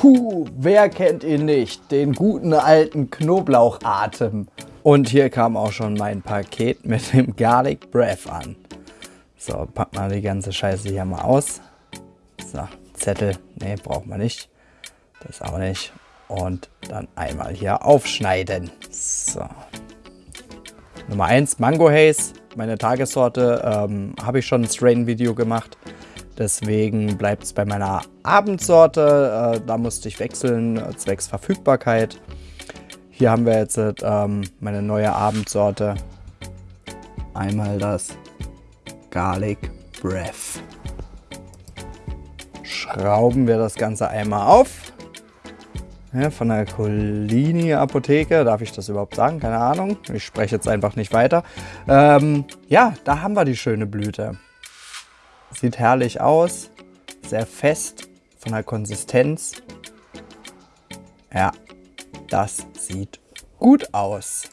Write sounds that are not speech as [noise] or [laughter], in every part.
Puh, wer kennt ihn nicht? Den guten alten Knoblauchatem. Und hier kam auch schon mein Paket mit dem Garlic Breath an. So, packen wir die ganze Scheiße hier mal aus. So, Zettel, ne, braucht man nicht. Das auch nicht. Und dann einmal hier aufschneiden. So. Nummer 1, Mango Haze. Meine Tagessorte ähm, habe ich schon ein Strain-Video gemacht. Deswegen bleibt es bei meiner Abendsorte. Äh, da musste ich wechseln, äh, zwecks Verfügbarkeit. Hier haben wir jetzt ähm, meine neue Abendsorte. Einmal das Garlic Breath. Schrauben wir das Ganze einmal auf. Ja, von der Colini Apotheke, darf ich das überhaupt sagen? Keine Ahnung. Ich spreche jetzt einfach nicht weiter. Ähm, ja, da haben wir die schöne Blüte. Sieht herrlich aus, sehr fest von der Konsistenz. Ja, das sieht gut aus.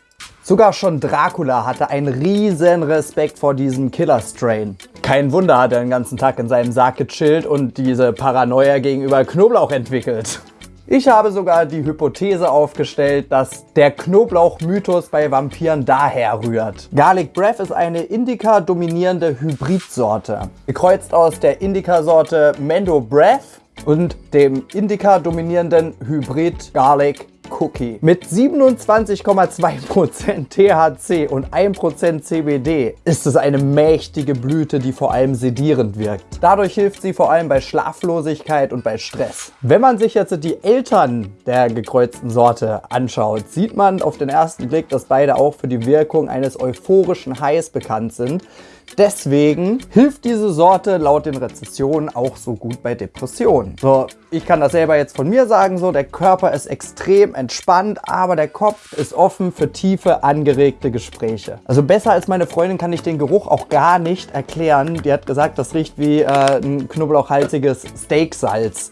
Sogar schon Dracula hatte einen riesen Respekt vor diesem Killer-Strain. Kein Wunder hat er den ganzen Tag in seinem Sarg gechillt und diese Paranoia gegenüber Knoblauch entwickelt. Ich habe sogar die Hypothese aufgestellt, dass der Knoblauch-Mythos bei Vampiren daher rührt. Garlic Breath ist eine Indica-dominierende Hybridsorte. Gekreuzt aus der Indica-Sorte Mendo Breath und dem Indica-dominierenden Hybrid Garlic Cookie. Mit 27,2% THC und 1% CBD ist es eine mächtige Blüte, die vor allem sedierend wirkt. Dadurch hilft sie vor allem bei Schlaflosigkeit und bei Stress. Wenn man sich jetzt die Eltern der gekreuzten Sorte anschaut, sieht man auf den ersten Blick, dass beide auch für die Wirkung eines euphorischen Highs bekannt sind. Deswegen hilft diese Sorte laut den Rezessionen auch so gut bei Depressionen. So, ich kann das selber jetzt von mir sagen, so der Körper ist extrem entspannt, aber der Kopf ist offen für tiefe, angeregte Gespräche. Also besser als meine Freundin kann ich den Geruch auch gar nicht erklären. Die hat gesagt, das riecht wie äh, ein knoblauchhaltiges Steaksalz.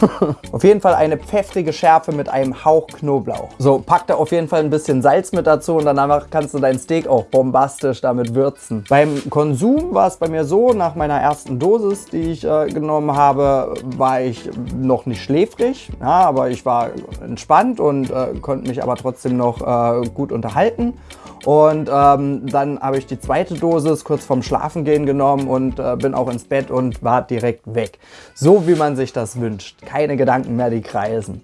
[laughs] auf jeden Fall eine pfeffrige Schärfe mit einem Hauch Knoblauch. So, pack da auf jeden Fall ein bisschen Salz mit dazu und danach kannst du dein Steak auch bombastisch damit würzen. Beim Konsum war es bei mir so, nach meiner ersten Dosis, die ich äh, genommen habe, war ich noch nicht schläfrig, ja, aber ich war entspannt und äh, konnte mich aber trotzdem noch äh, gut unterhalten. Und ähm, dann habe ich die zweite Dosis kurz vorm Schlafengehen genommen und äh, bin auch ins Bett und war direkt weg. So wie man sich das wünscht. Keine Gedanken mehr, die kreisen.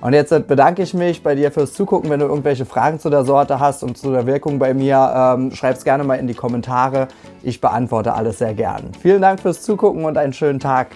Und jetzt bedanke ich mich bei dir fürs Zugucken. Wenn du irgendwelche Fragen zu der Sorte hast und zu der Wirkung bei mir, ähm, schreib es gerne mal in die Kommentare. Ich beantworte alles sehr gern. Vielen Dank fürs Zugucken und einen schönen Tag.